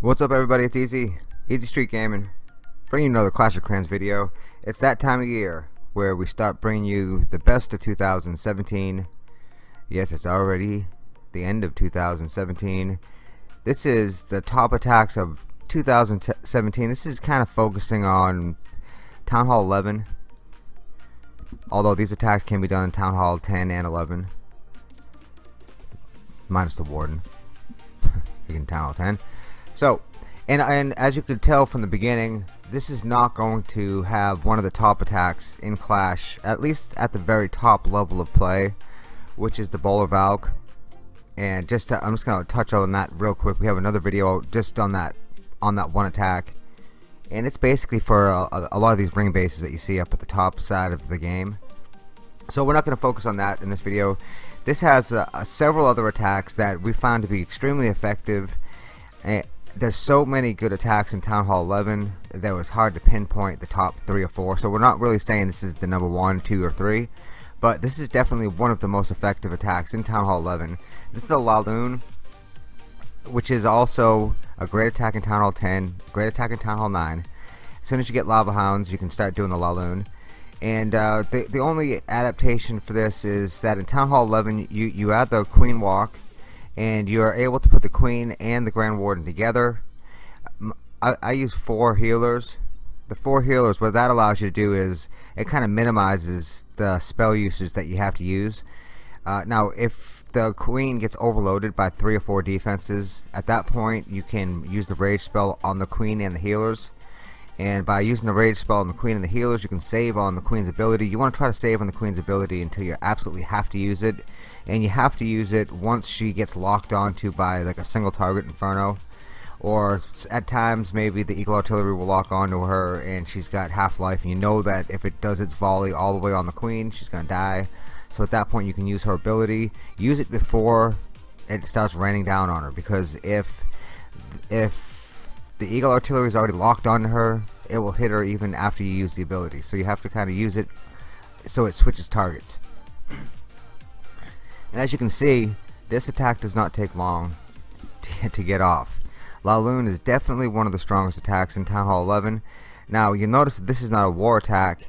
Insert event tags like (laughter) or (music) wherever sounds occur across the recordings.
What's up everybody, it's Easy, Easy Street Gaming, bringing you another Clash of Clans video. It's that time of year where we start bringing you the best of 2017. Yes, it's already the end of 2017. This is the top attacks of 2017. This is kind of focusing on Town Hall 11. Although these attacks can be done in Town Hall 10 and 11. Minus the Warden. (laughs) in Town Hall 10. So, and, and as you could tell from the beginning, this is not going to have one of the top attacks in Clash, at least at the very top level of play, which is the Bowler Valk. And just to, I'm just to touch on that real quick. We have another video just on that on that one attack. And it's basically for a, a lot of these ring bases that you see up at the top side of the game. So we're not going to focus on that in this video. This has uh, uh, several other attacks that we found to be extremely effective there's so many good attacks in Town Hall 11 that it was hard to pinpoint the top three or four. So we're not really saying this is the number one, two, or three, but this is definitely one of the most effective attacks in Town Hall 11. This is the Laloon, which is also a great attack in Town Hall 10, great attack in Town Hall 9. As soon as you get Lava Hounds, you can start doing the Laloon. And uh, the the only adaptation for this is that in Town Hall 11, you you add the Queen Walk and you are able to put the Queen and the Grand Warden together. I, I use four healers. The four healers, what that allows you to do is it kind of minimizes the spell usage that you have to use. Uh, now, if the Queen gets overloaded by three or four defenses, at that point you can use the Rage spell on the Queen and the healers. And by using the Rage spell on the Queen and the healers, you can save on the Queen's ability. You want to try to save on the Queen's ability until you absolutely have to use it and you have to use it once she gets locked onto by like a single target inferno or at times maybe the eagle artillery will lock onto her and she's got half life and you know that if it does its volley all the way on the queen she's gonna die. So at that point you can use her ability. Use it before it starts raining down on her because if if the eagle artillery is already locked onto her it will hit her even after you use the ability. So you have to kind of use it so it switches targets. And as you can see, this attack does not take long to, (laughs) to get off. Laloon is definitely one of the strongest attacks in Town Hall 11. Now, you'll notice this is not a war attack,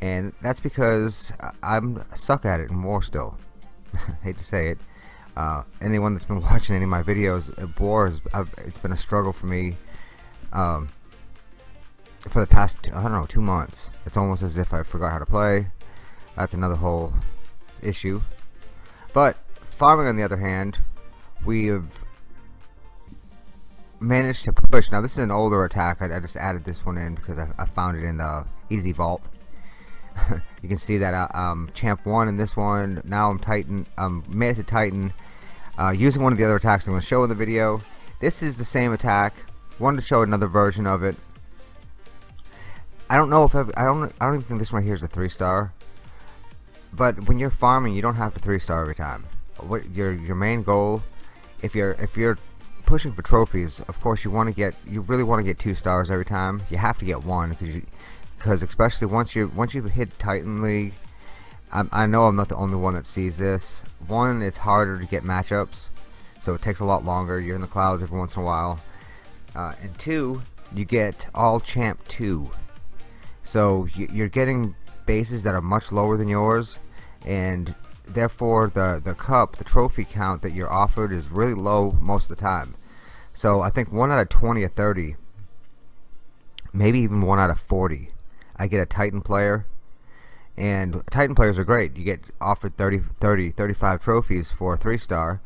and that's because I'm suck at it in war still. (laughs) hate to say it. Uh, anyone that's been (laughs) watching any of my videos, uh, war is, it's been a struggle for me um, for the past, I don't know, two months. It's almost as if I forgot how to play. That's another whole issue. But farming, on the other hand, we have managed to push. Now, this is an older attack. I, I just added this one in because I, I, found it in the Easy Vault. (laughs) you can see that uh, um, Champ 1 in this one. Now I'm Titan. I'm made it to Titan. Uh, using one of the other attacks I'm going to show in the video. This is the same attack. Wanted to show another version of it. I don't know if I've, I don't. I don't even think this one right here is a three star. But when you're farming, you don't have to three star every time. What your your main goal, if you're if you're pushing for trophies, of course you want to get you really want to get two stars every time. You have to get one because you because especially once you once you've hit Titan League, I, I know I'm not the only one that sees this. One, it's harder to get matchups, so it takes a lot longer. You're in the clouds every once in a while, uh, and two, you get all champ two. So you're getting bases that are much lower than yours and therefore the the cup the trophy count that you're offered is really low most of the time. So I think one out of 20 or 30 maybe even one out of 40 I get a Titan player. And Titan players are great. You get offered 30 30 35 trophies for a three star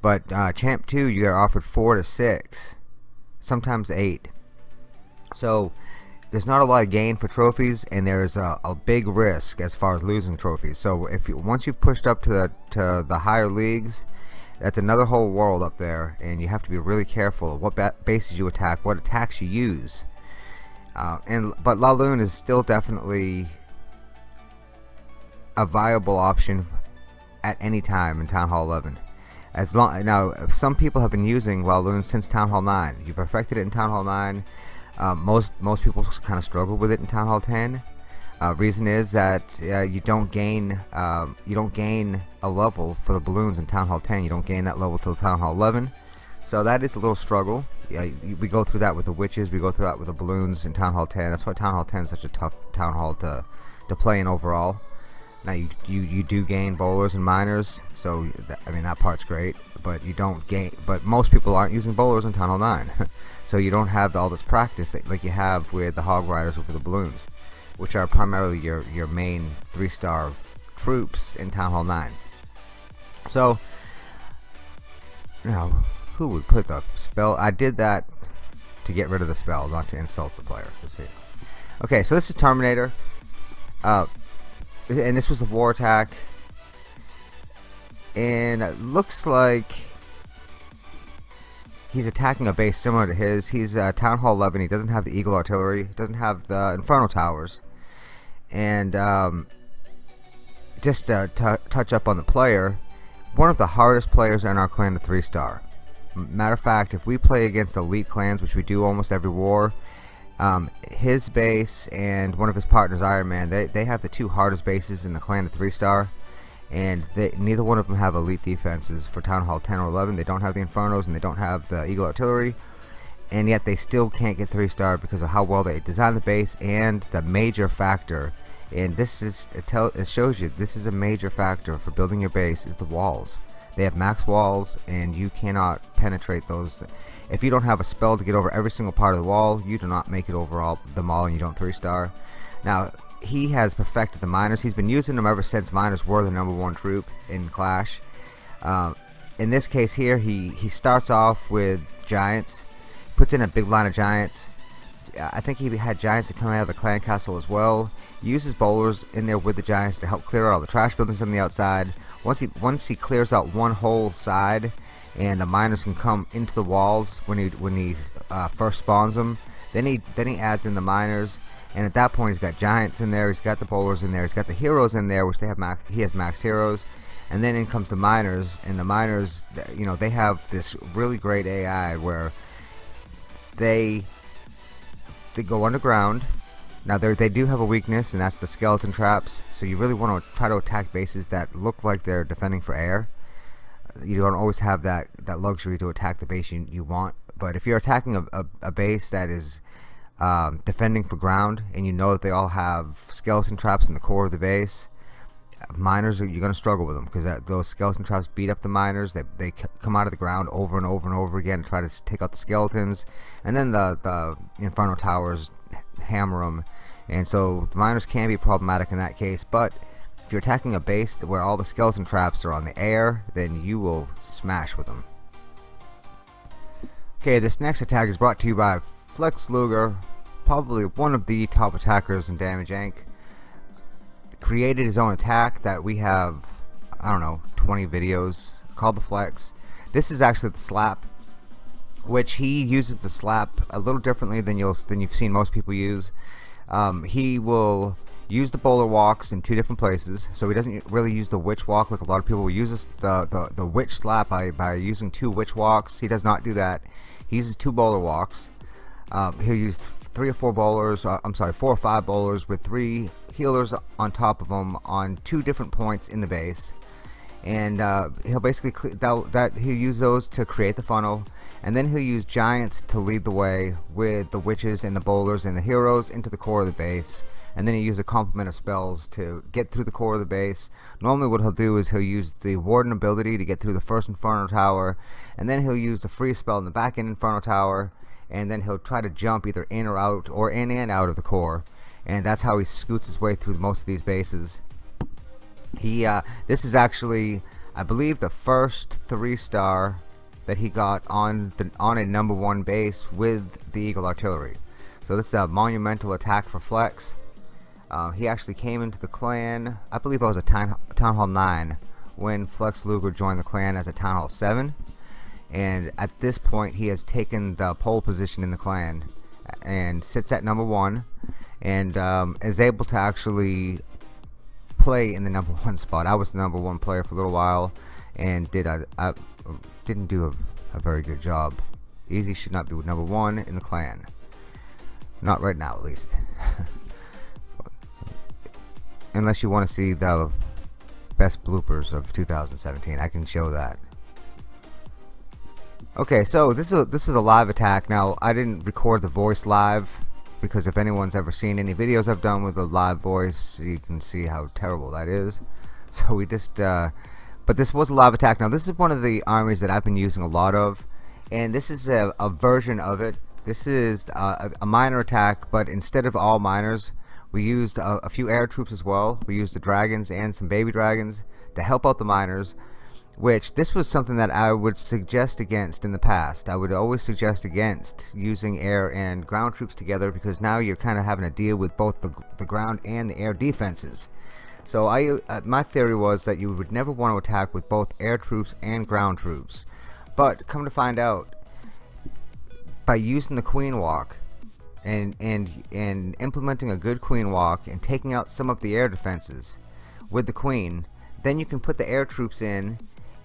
but uh, champ 2 you get offered 4 to 6 sometimes 8 so there's not a lot of gain for trophies and there's a, a, big risk as far as losing trophies. So if you once you've pushed up to the to the higher leagues that's another whole world up there and you have to be really careful of what bases you attack what attacks you use. Uh, and but Laloon is still definitely a viable option at any time in Town Hall 11 as long now some people have been using Laloon since Town Hall 9 you perfected it in Town Hall 9 uh, most most people kind of struggle with it in Town Hall 10 uh, reason is that uh, you don't gain um, you don't gain a level for the balloons in Town Hall 10 you don't gain that level till Town Hall 11 so that is a little struggle. Yeah, we go through that with the witches. We go through that with the balloons in Town Hall 10 that's why Town Hall 10 is such a tough town hall to to play in overall. Now you, you, you do gain bowlers and miners, so I mean that part's great, but you don't gain. But most people aren't using bowlers in Town Hall 9, (laughs) so you don't have all this practice that, like you have with the Hog Riders with the balloons, which are primarily your your main three-star troops in Town Hall 9. So now, who would put the spell? I did that to get rid of the spell, not to insult the player. Okay, so this is Terminator. Uh, and this was a war attack and it looks like he's attacking a base similar to his. He's uh, Town Hall 11 he doesn't have the Eagle artillery. Doesn't have the Inferno towers. And um, just to touch up on the player one of the hardest players in our clan to 3 star. Matter of fact if we play against elite clans which we do almost every war um, his base and one of his partners, Iron Man, they, they have the two hardest bases in the clan of 3 star. And they, neither one of them have elite defenses for Town Hall 10 or 11. They don't have the Infernos and they don't have the Eagle Artillery. And yet they still can't get 3 star because of how well they design the base and the major factor. And this is, it, tell, it shows you, this is a major factor for building your base is the walls. They have max walls and you cannot penetrate those. If you don't have a spell to get over every single part of the wall, you do not make it over all the mall and you don't 3 star. Now, he has perfected the miners. He's been using them ever since miners were the number one troop in Clash. Uh, in this case here, he, he starts off with giants, puts in a big line of giants. I think he had giants that come out of the clan castle as well. Uses bowlers in there with the giants to help clear out all the trash buildings on the outside. Once he once he clears out one whole side, and the miners can come into the walls when he when he uh, first spawns them. Then he then he adds in the miners, and at that point he's got giants in there. He's got the bowlers in there. He's got the heroes in there, which they have max, he has max heroes. And then in comes the miners, and the miners, you know, they have this really great AI where they they go underground. Now they they do have a weakness, and that's the skeleton traps. So you really want to try to attack bases that look like they're defending for air you don't always have that that luxury to attack the base you, you want but if you're attacking a, a, a base that is um, defending for ground and you know that they all have skeleton traps in the core of the base miners you're going to struggle with them because those skeleton traps beat up the miners they, they come out of the ground over and over and over again and try to take out the skeletons and then the, the inferno towers hammer them and so the miners can be problematic in that case but if you're attacking a base where all the skeleton traps are on the air, then you will smash with them. Okay, this next attack is brought to you by Flex Luger, probably one of the top attackers in Damage Inc. Created his own attack that we have, I don't know, 20 videos called the Flex. This is actually the slap, which he uses the slap a little differently than you'll than you've seen most people use. Um, he will use the bowler walks in two different places so he doesn't really use the witch walk like a lot of people use the, the, the witch slap by, by using two witch walks he does not do that he uses two bowler walks um, he'll use three or four bowlers uh, I'm sorry four or five bowlers with three healers on top of them on two different points in the base. And uh, he'll basically that, that he'll use those to create the funnel. And then he'll use giants to lead the way with the witches and the bowlers and the heroes into the core of the base. And then he uses a complement of spells to get through the core of the base. Normally what he'll do is he'll use the Warden ability to get through the first Inferno Tower, and then he'll use the freeze spell in the back end Inferno Tower, and then he'll try to jump either in or out, or in and out of the core. And that's how he scoots his way through most of these bases. He, uh, this is actually, I believe, the first three star that he got on the on a number one base with the Eagle Artillery. So this is a monumental attack for Flex. Um, he actually came into the clan, I believe I was a Town, Town Hall 9 when Flex Luger joined the clan as a Town Hall 7. And at this point, he has taken the pole position in the clan and sits at number one and um, is able to actually play in the number (laughs) one spot. I was the number one player for a little while and did a, a didn't do a, a very good job. Easy should not be number one in the clan. Not right now, at least. (laughs) Unless you want to see the best bloopers of 2017, I can show that. Okay, so this is a, this is a live attack. Now, I didn't record the voice live because if anyone's ever seen any videos I've done with a live voice, you can see how terrible that is. (laughs) So we just, uh, but this was a live attack. Now, this is one of the armies that I've been using a lot of, and this is a, a version of it. This is a, a miner attack, but instead of all miners, we used a, a few air troops as well. We used the dragons and some baby dragons to help out the miners which this was something that I would suggest against in the past. I would always suggest against using air and ground troops together because now you're kind of having to deal with both the, the ground and the air defenses. So I, uh, my theory was that you would never want to attack with both air troops and ground troops. But come to find out, by using the queen walk and and and implementing a good queen walk and taking out some of the air defenses with the queen, then you can put the air troops in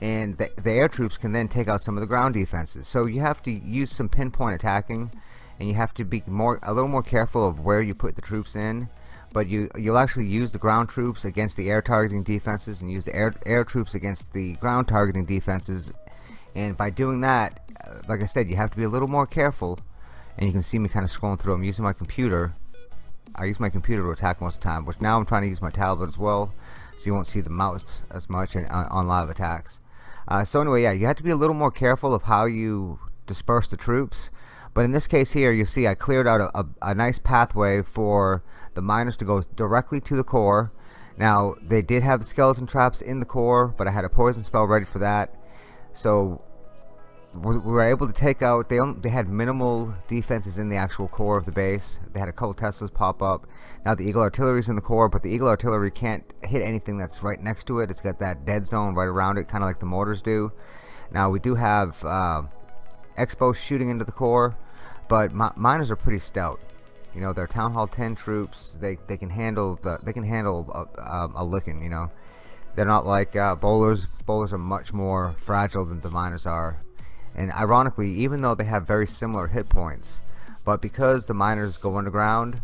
and the, the, air troops can then take out some of the ground defenses. So you have to use some pinpoint attacking, and you have to be more a little more careful of where you put the troops in. But you you'll actually use the ground troops against the air targeting defenses, and use the air air troops against the ground targeting defenses. And by doing that, uh, like I said, you have to be a little more careful. And you can see me kind of scrolling through. I'm using my computer. I use my computer to attack most of the time, but now I'm trying to use my tablet as well, so you won't see the mouse as much on, on live attacks. Uh, so anyway, yeah, you have to be a little more careful of how you disperse the troops. But in this case here, you see I cleared out a, a, a nice pathway for the miners to go directly to the core. Now, they did have the skeleton traps in the core, but I had a poison spell ready for that. So we were able to take out they only, they had minimal defenses in the actual core of the base. They had a couple Teslas pop up. Now the Eagle artillery is in the core but the Eagle artillery can't hit anything that's right next to it. It's got that dead zone right around it kinda like the mortars do. Now we do have uh, X-bow shooting into the core but mi miners are pretty stout. You know they're town hall 10 troops. They they can handle the they can handle a, a, a licking you know. They're not like uh, bowlers bowlers are much more fragile than the miners are and ironically even though they have very similar hit points but because the miners go underground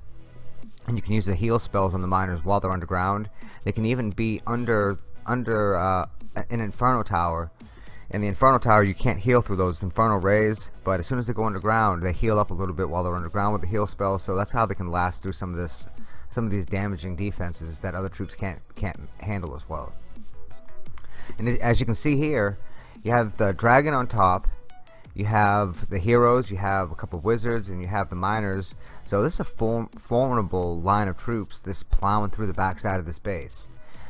and you can use the heal spells on the miners while they're underground they can even be under under uh, an inferno tower. In the inferno tower you can't heal through those inferno rays but as soon as they go underground they heal up a little bit while they're underground with the heal spell so that's how they can last through some of this some of these damaging defenses that other troops can't can't handle as well. And as you can see here you have the dragon on top you have the heroes, you have a couple of wizards, and you have the miners. So this is a form formidable line of troops this plowing through the backside of this base.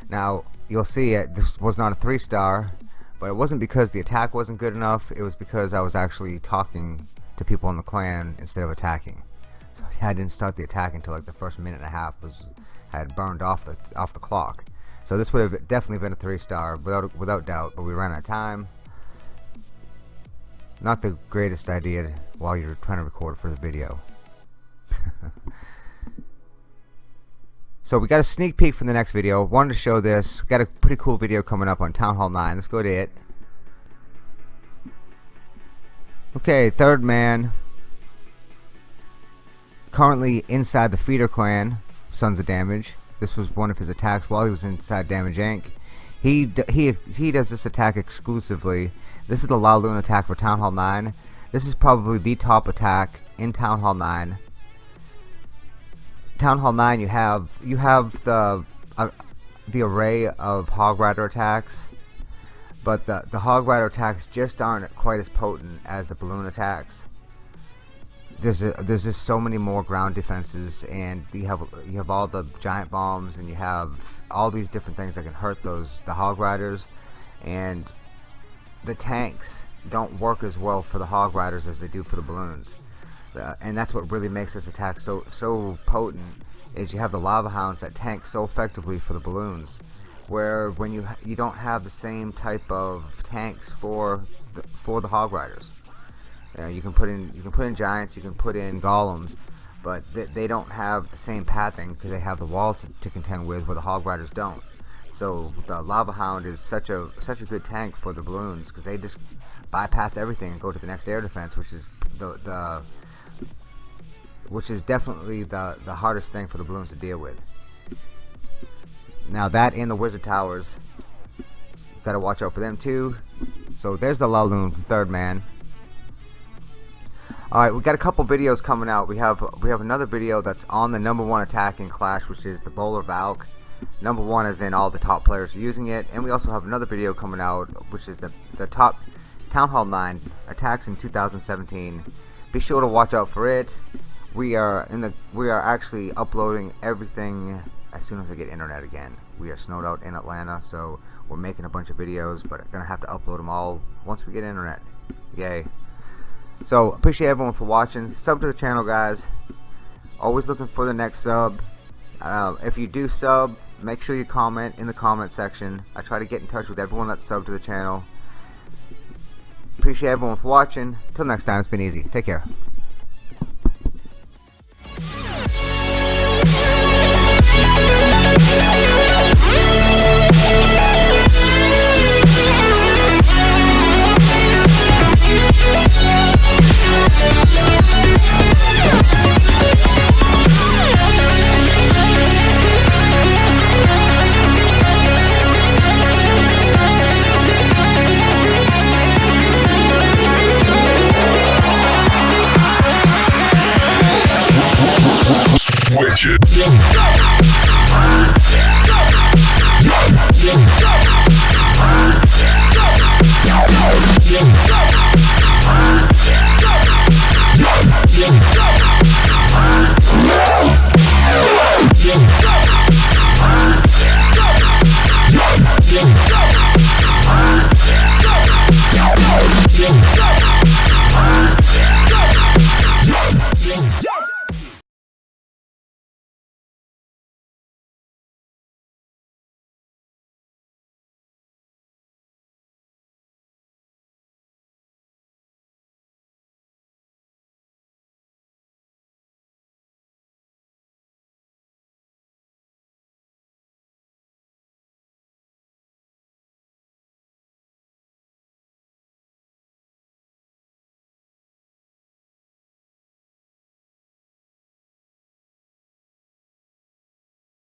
Now, you'll see it, this was not a three star, but it wasn't because the attack wasn't good enough, it was because I was actually talking to people in the clan instead of attacking. So I didn't start the attack until like the first minute and a half was had burned off the off the clock. So this would have definitely been a three star without without doubt, but we ran out of time not the greatest idea while you're trying to record for the video. so we got a sneak peek from the next video. Wanted to show this. Got a pretty cool video coming up on Town Hall 9. Let's go to it. Okay, third man. Currently inside the Feeder clan, Sons of Damage. This was one of his attacks while he was inside Damage Inc. He he he does this attack exclusively this is the La Luna attack for Town Hall 9. This is probably the top attack in Town Hall 9. Town Hall 9 you have you have the uh, the array of Hog Rider attacks but the, the Hog Rider attacks just aren't quite as potent as the balloon attacks. There's a, there's just so many more ground defenses, and you have you have all the giant bombs, and you have all these different things that can hurt those the Hog Riders, and the tanks don't work as well for the hog riders as they do for the balloons. Uh, and that's what really makes this attack so so potent is you have the lava hounds that tank so effectively for the balloons where when you you don't have the same type of tanks for the, for the hog riders. Uh, you can put in you can put in giants you can put in golems but they, they don't have the same pathing because they have the walls to, to contend with where the hog riders don't So the Lava Hound is such a such a good tank for the balloons because they just bypass everything and go to the next air defense, which is the the which is definitely the the hardest thing for the balloons to deal with. Now that and the wizard towers, gotta watch out for them too. So there's the Laloon Third Man. Alright, we got a couple videos coming out. We have we have another video that's on the number one attack in Clash, which is the Bowler Valk. Number one is in all the top players using it, and we also have another video coming out, which is the the top Town Hall 9 attacks in 2017. Be sure to watch out for it. We are in the we are actually uploading everything as soon as I get internet again. We are snowed out in Atlanta, so we're making a bunch of videos, but gonna have to upload them all once we get internet. Yay. So, appreciate everyone for watching. Sub to the channel, guys. Always looking for the next sub. Uh, if you do sub, make sure you comment in the comment section. I try to get in touch with everyone that's subbed to the channel. Appreciate everyone for watching. Till next time, it's been easy. Take care. Switch it. Yeah.